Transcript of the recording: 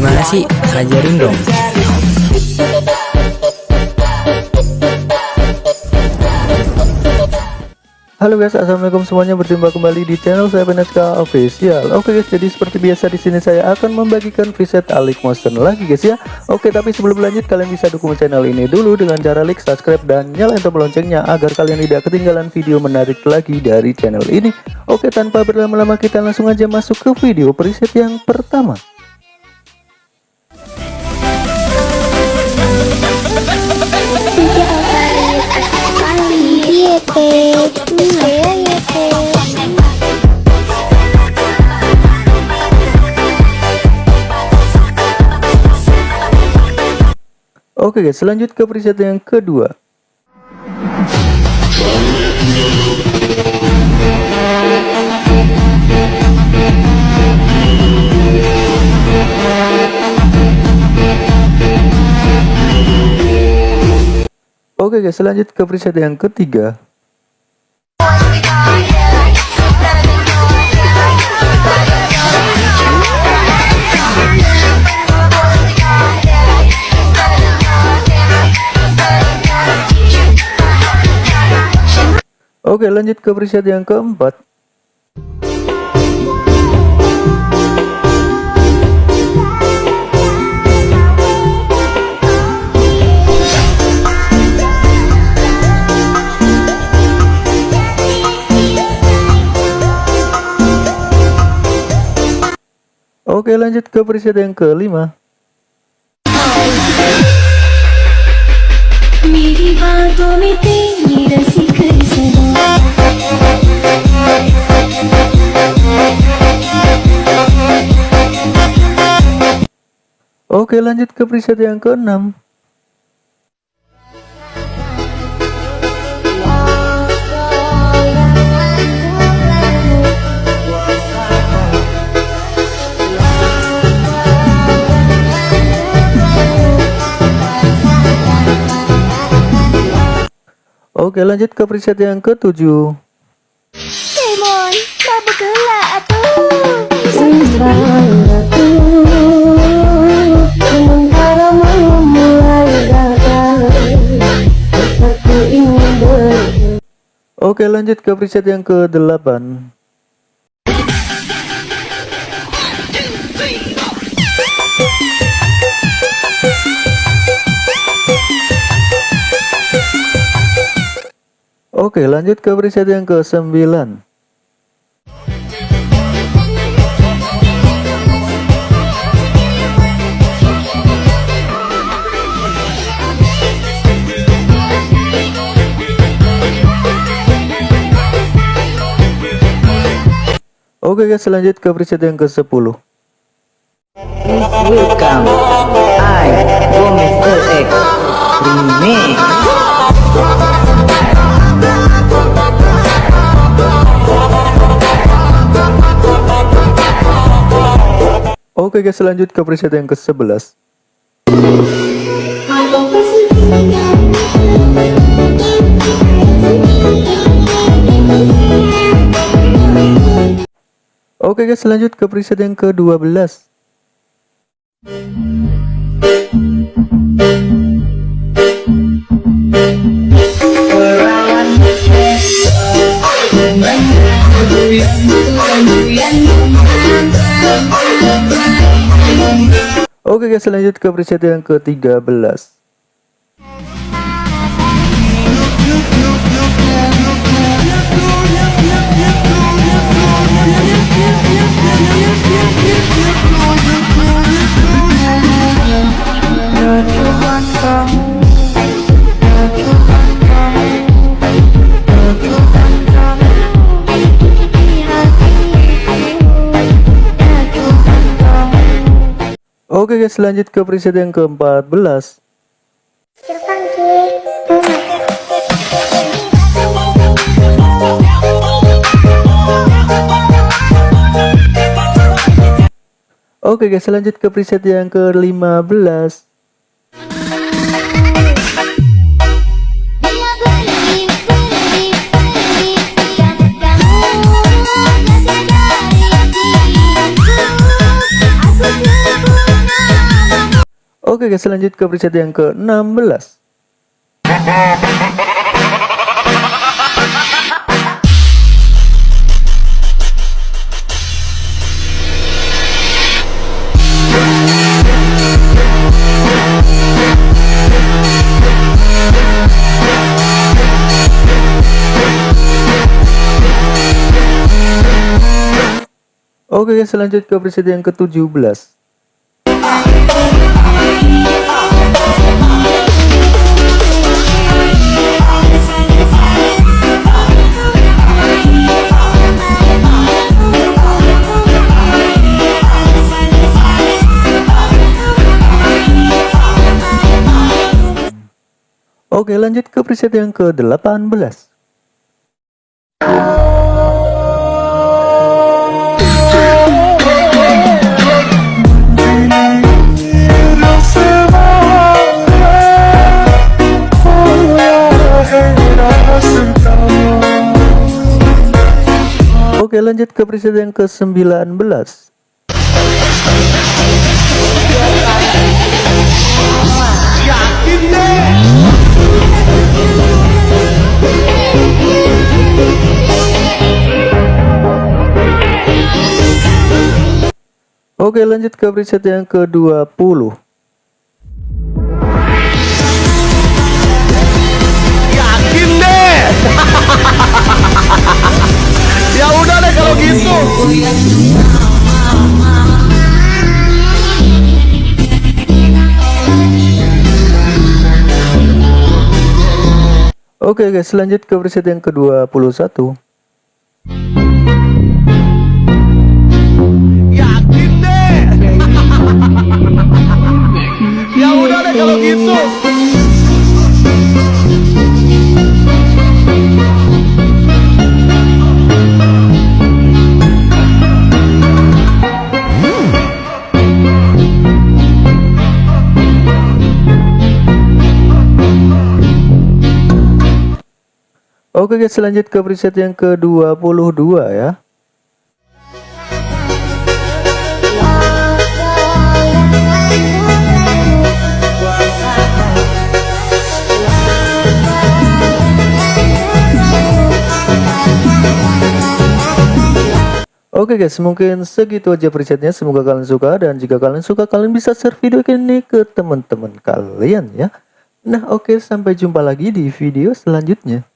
Gimana sih? Ajarin dong. Halo guys, assalamualaikum semuanya. Berjumpa kembali di channel saya PNSK Official. Oke guys, jadi seperti biasa di sini saya akan membagikan preset Alik Motion lagi guys ya. Oke, tapi sebelum lanjut kalian bisa dukung channel ini dulu dengan cara like, subscribe dan nyalain tombol loncengnya agar kalian tidak ketinggalan video menarik lagi dari channel ini. Oke, tanpa berlama-lama kita langsung aja masuk ke video preset yang pertama. Oke guys, selanjut ke preset yang kedua. Oke guys, selanjut ke preset yang ketiga. Oke lanjut ke preset yang keempat. Oke lanjut ke preset yang kelima Oke lanjut ke preset yang keenam Oke lanjut ke preset yang ketujuh. Demon, mabuk gelap atuh. Oke lanjut ke preset yang ke-8 Oke lanjut ke preset yang ke-9 Oke guys lanjut ke preset yang ke-10 Welcome, I. X, Remix. Oke guys lanjut ke preset yang ke-11 Oke guys lanjut ke preset yang ke-12 Oke guys lanjut ke preset yang ke-13 Oke guys lanjut ke preset yang ke-14 Oke guys lanjut ke preset yang ke-15 Oke guys lanjut ke preset yang ke-16 Oke guys lanjut ke preset yang ke-17 Oke lanjut ke preset yang ke-18 Oke lanjut ke preset yang ke-19 Oke lanjut ke preset yang ke-20 Yakin deh. ya udah deh kalau gitu. Oke guys lanjut ke preset yang ke-21 Oke guys lanjut ke preset yang ke-22 ya. Oke guys mungkin segitu aja presetnya. Semoga kalian suka dan jika kalian suka kalian bisa share video ini ke teman-teman kalian ya. Nah oke sampai jumpa lagi di video selanjutnya